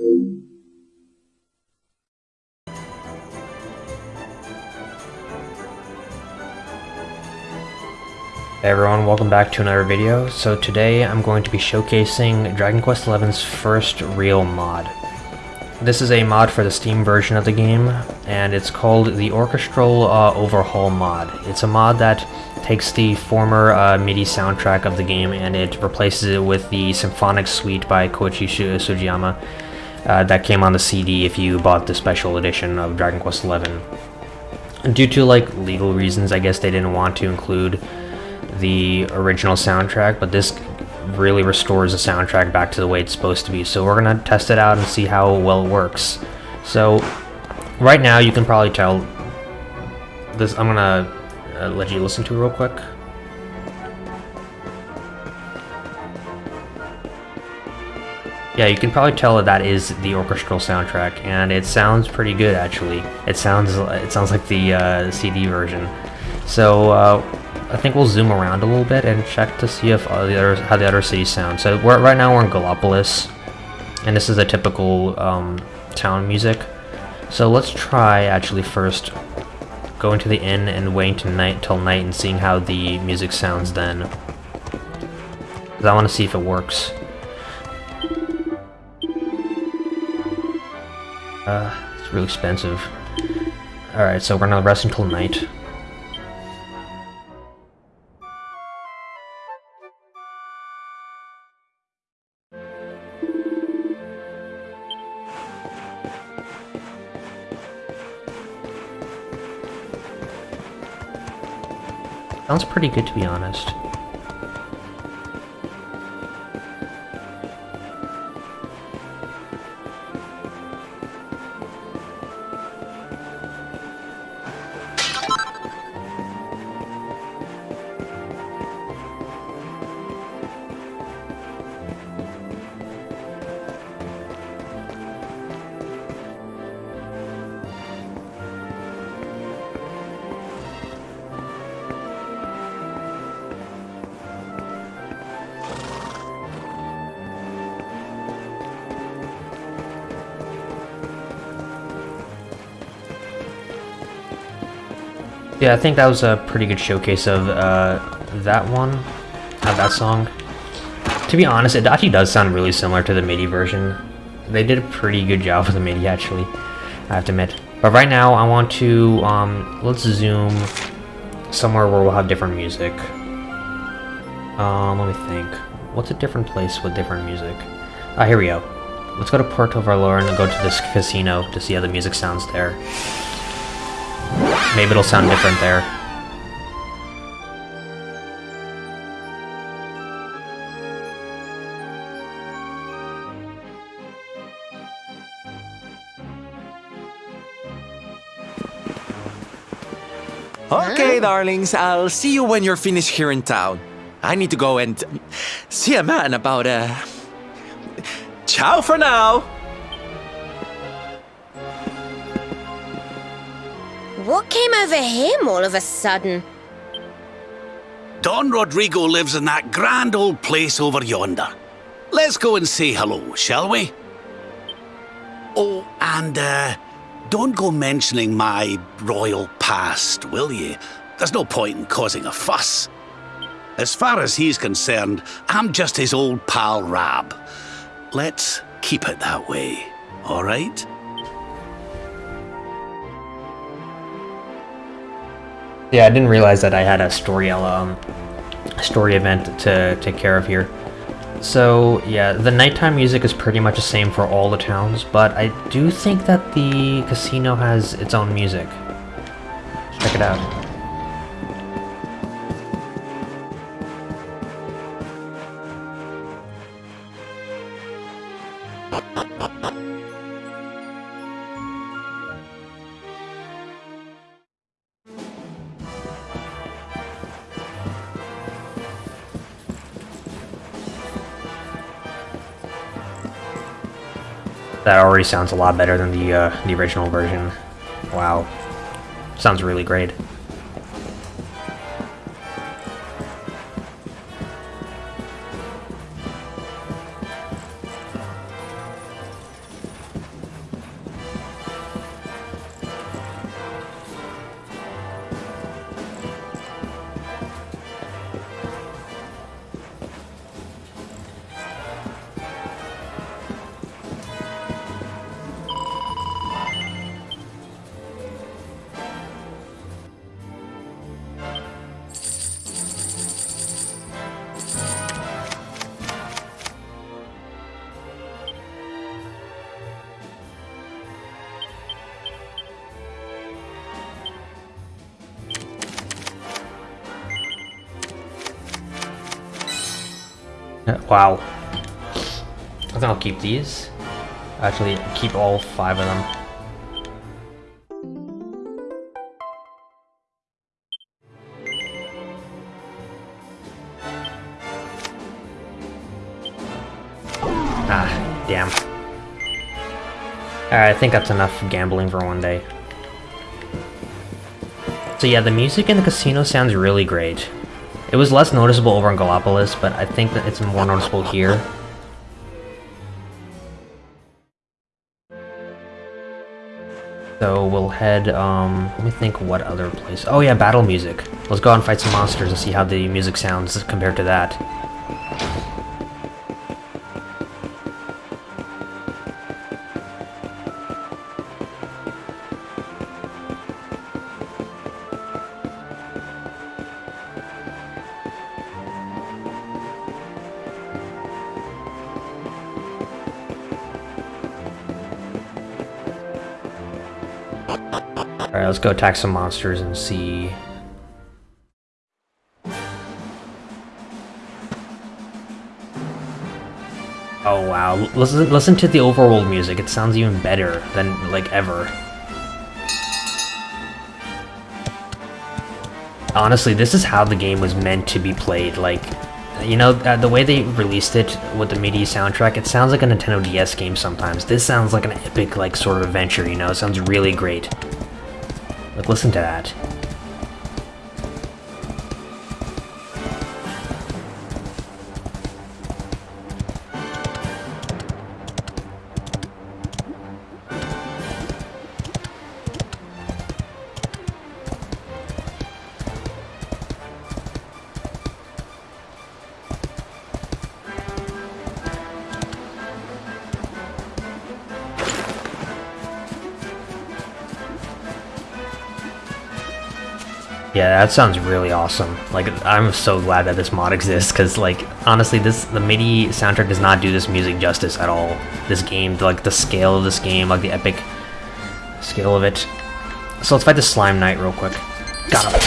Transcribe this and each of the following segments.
Hey everyone, welcome back to another video. So today I'm going to be showcasing Dragon Quest XI's first real mod. This is a mod for the Steam version of the game, and it's called the Orchestral uh, Overhaul mod. It's a mod that takes the former uh, MIDI soundtrack of the game and it replaces it with the Symphonic Suite by Koichi Sugiyama uh, that came on the CD if you bought the special edition of Dragon Quest XI. Due to like legal reasons, I guess they didn't want to include the original soundtrack, but this really restores the soundtrack back to the way it's supposed to be. So we're gonna test it out and see how well it works. So right now you can probably tell this. I'm gonna uh, let you listen to it real quick. Yeah, you can probably tell that that is the orchestral soundtrack, and it sounds pretty good actually. It sounds it sounds like the uh, CD version. So uh, I think we'll zoom around a little bit and check to see if the other, how the other cities sound. So right now we're in Gallopolis, and this is a typical um, town music. So let's try actually first going to the inn and waiting night till night and seeing how the music sounds then. Because I want to see if it works. Uh, it's really expensive. Alright, so we're gonna rest until night. Sounds pretty good to be honest. Yeah, I think that was a pretty good showcase of uh, that one, of that song. To be honest, it actually does sound really similar to the MIDI version. They did a pretty good job with the MIDI, actually, I have to admit. But right now, I want to, um, let's zoom somewhere where we'll have different music. Um, let me think. What's a different place with different music? Ah, here we go. Let's go to Puerto Valor and go to this casino to see how the music sounds there. Maybe it'll sound different there. Okay, darlings, I'll see you when you're finished here in town. I need to go and see a man about, uh... Ciao for now! What came over him all of a sudden? Don Rodrigo lives in that grand old place over yonder. Let's go and say hello, shall we? Oh, and uh, don't go mentioning my royal past, will ye? There's no point in causing a fuss. As far as he's concerned, I'm just his old pal Rab. Let's keep it that way, all right? Yeah, I didn't realize that I had a story um, story event to take care of here. So, yeah, the nighttime music is pretty much the same for all the towns, but I do think that the casino has its own music. Check it out. That already sounds a lot better than the uh, the original version. Wow. Sounds really great. Wow. I think I'll keep these. Actually, keep all five of them. Ah, damn. Alright, I think that's enough gambling for one day. So yeah, the music in the casino sounds really great. It was less noticeable over in Gallopolis, but I think that it's more noticeable here. So we'll head, um, let me think what other place. Oh yeah, battle music. Let's go out and fight some monsters and see how the music sounds compared to that. Alright, let's go attack some monsters and see... Oh wow, listen, listen to the overworld music, it sounds even better than, like, ever. Honestly, this is how the game was meant to be played, like, you know, uh, the way they released it with the MIDI soundtrack, it sounds like a Nintendo DS game sometimes. This sounds like an epic, like, sort of adventure, you know? It sounds really great. Listen to that. Yeah, that sounds really awesome. Like, I'm so glad that this mod exists, because, like, honestly, this the MIDI soundtrack does not do this music justice at all. This game, like, the scale of this game, like, the epic scale of it. So let's fight the Slime Knight real quick. Got him.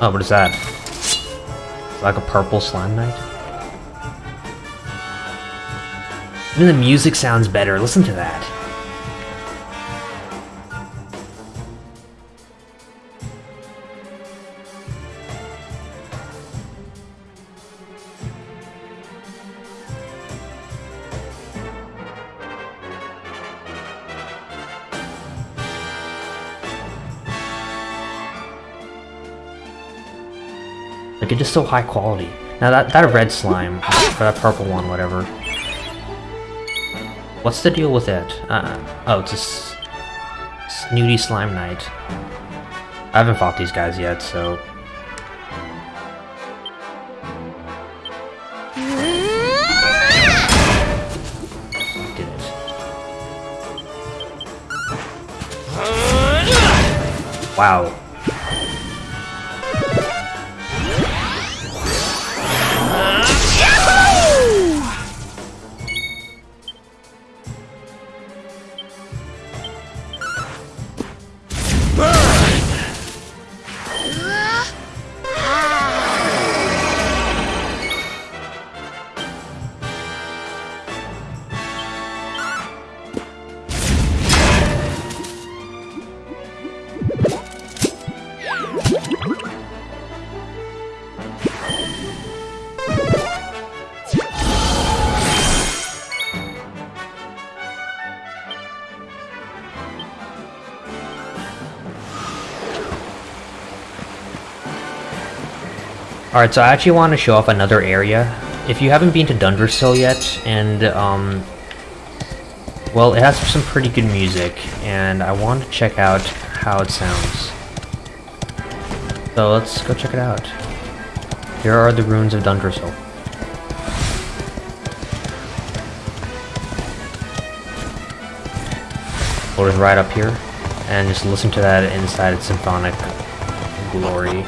Oh, what is that? It's Like a purple Slime Knight? Even the music sounds better, listen to that. So high quality. Now, that, that red slime, or that purple one, whatever. What's the deal with it? Uh, oh, it's a snooty slime knight. I haven't fought these guys yet, so... Wow. Alright, so I actually want to show off another area. If you haven't been to Dundrasil yet, and, um... Well, it has some pretty good music, and I want to check out how it sounds. So let's go check it out. Here are the ruins of Dundrasil. We'll just right up here, and just listen to that inside its symphonic glory.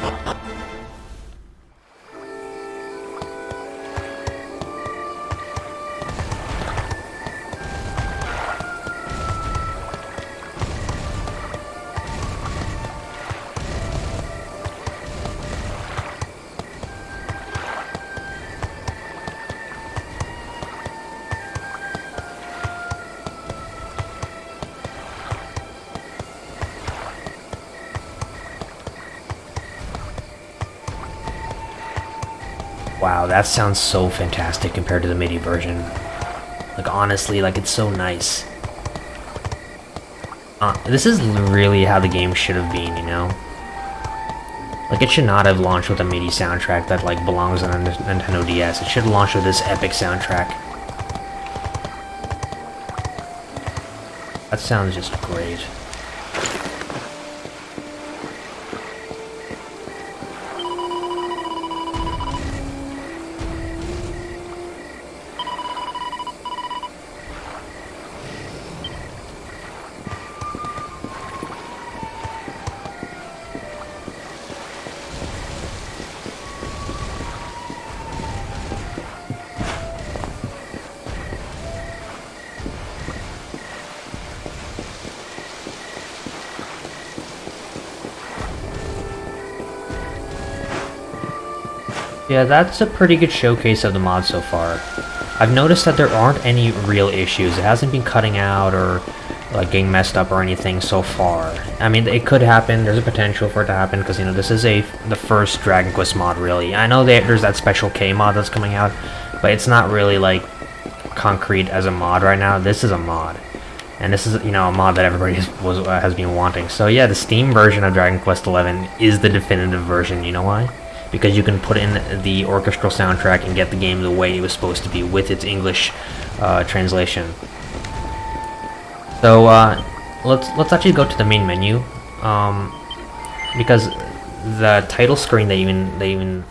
Wow, that sounds so fantastic compared to the MIDI version. Like, honestly, like, it's so nice. Uh, this is really how the game should have been, you know? Like, it should not have launched with a MIDI soundtrack that, like, belongs on Nintendo DS. It should have launched with this epic soundtrack. That sounds just great. Yeah, that's a pretty good showcase of the mod so far. I've noticed that there aren't any real issues. It hasn't been cutting out or like getting messed up or anything so far. I mean, it could happen. There's a potential for it to happen because you know this is a the first Dragon Quest mod really. I know that there's that special K mod that's coming out, but it's not really like concrete as a mod right now. This is a mod. And this is, you know, a mod that everybody has, was, uh, has been wanting. So yeah, the Steam version of Dragon Quest XI is the definitive version. You know why? Because you can put in the orchestral soundtrack and get the game the way it was supposed to be with its English uh, translation. So uh, let's let's actually go to the main menu um, because the title screen they even they even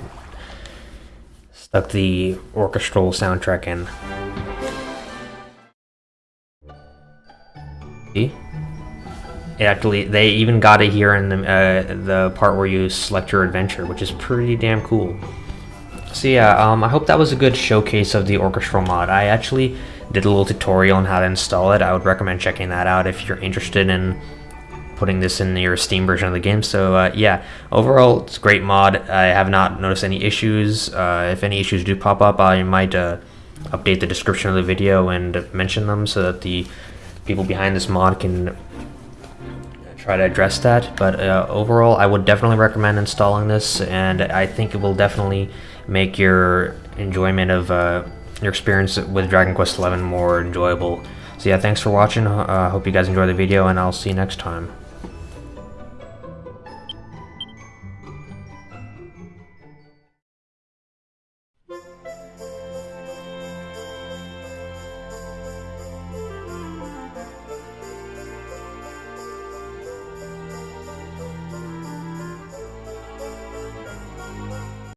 stuck the orchestral soundtrack in. See? Actually, they even got it here in the, uh, the part where you select your adventure, which is pretty damn cool. So yeah, um, I hope that was a good showcase of the orchestral mod. I actually did a little tutorial on how to install it. I would recommend checking that out if you're interested in putting this in your Steam version of the game. So uh, yeah, overall, it's a great mod. I have not noticed any issues. Uh, if any issues do pop up, I might uh, update the description of the video and mention them so that the people behind this mod can try to address that. But uh, overall, I would definitely recommend installing this, and I think it will definitely make your enjoyment of uh, your experience with Dragon Quest XI more enjoyable. So yeah, thanks for watching. I uh, hope you guys enjoy the video, and I'll see you next time.